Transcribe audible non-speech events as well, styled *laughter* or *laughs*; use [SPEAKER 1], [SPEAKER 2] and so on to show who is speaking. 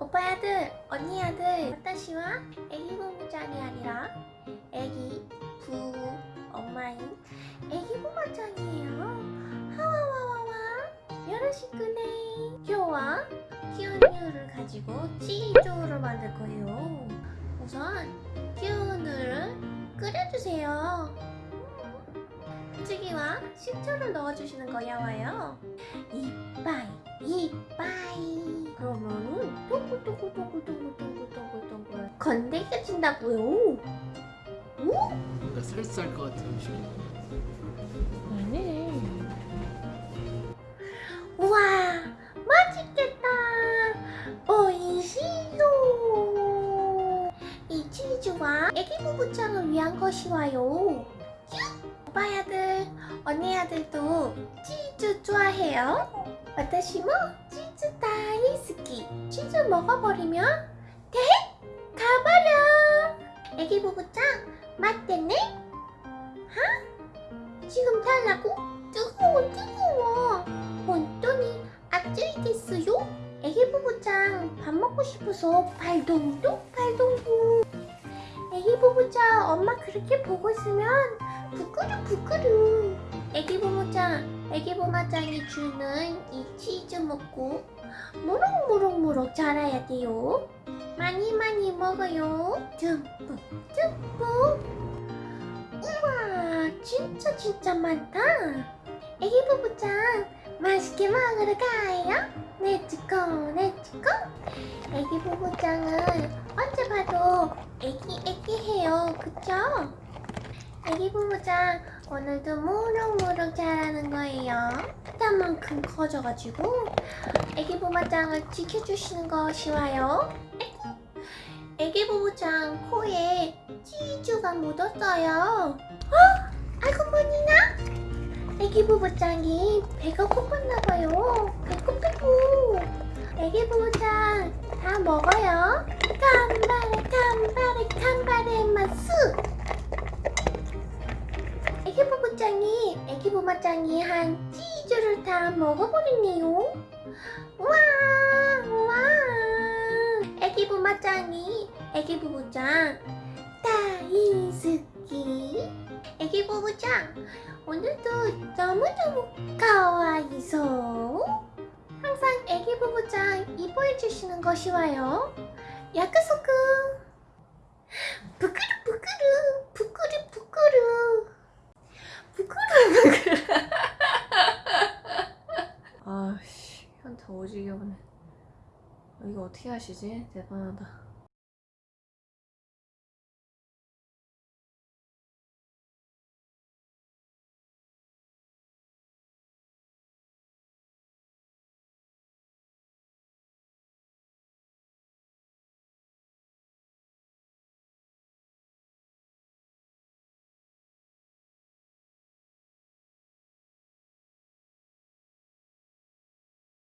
[SPEAKER 1] 오빠 아들, 언니 아들, 와타시와 애기 부모짱이 아니라 애기 부 엄마인 애기 부모짱이에요. 하와와와와 요로시쿠네. 교와 기운유를 가지고 치즈를 만들 거예요. 우선 기운을 끓여주세요. 찌개와 식초를 넣어주시는 거야 와요. 이빠이 이 건데겨진다고요.
[SPEAKER 2] 뭔가 설사할 것 같은 음식.
[SPEAKER 1] 아니. 우와 맛있겠다. 오이시요. 이 치즈와 애기 부부짱을 위한 것이와요. 오빠 아들, 언니 아들도 치즈 좋아해요? 私も 치즈 다이스키. 치즈 먹어버리면 지금 달라고? 뜨거워 뜨거워. 혼돈이 아찔이 됐어요? 애기 부부짱 밥 먹고 싶어서 발동동 발동동. 애기 부부짱 엄마 그렇게 보고 있으면 부끄르 부끄르. 애기 부모짱, 애기 부모짱이 주는 이 치즈 먹고 무럭무럭무럭 자라야 돼요. 많이 많이 먹어요. 듬뿍 듬뿍. 진짜 많다. 애기 부부짱, 맛있게 먹으러 가요. 렛츠고, 렛츠고. 애기 부부짱은 언제 봐도 애기 애기 해요. 그쵸? 애기 부부장 오늘도 무럭무럭 자라는 거예요. 그만큼 커져가지고 애기 부부장을 지켜주시는 것이 와요. 아이고, 애기 부부장 코에 치즈가 묻었어요. 뭐니나? 애기 부부장이 배가 고팠나봐요. 배고프고 애기 부부장 다 먹어요. 간발에 간발에 간발에 맛수. 애기 부부짱이 애기 부부짱이 한 치즈를 다 먹어버리네요. 우와 우와 애기 부부짱이 애기 부부짱 오늘도 너무너무 가와이소. 항상 애기 부부짱 이뻐해 주시는 것이 와요. 약속은 부끄르 부끄르 부끄르. 부끄르 부끄러워 *laughs* 부끄러 아씨 현타 오지게 오네. 이거 어떻게 하시지? 대단하다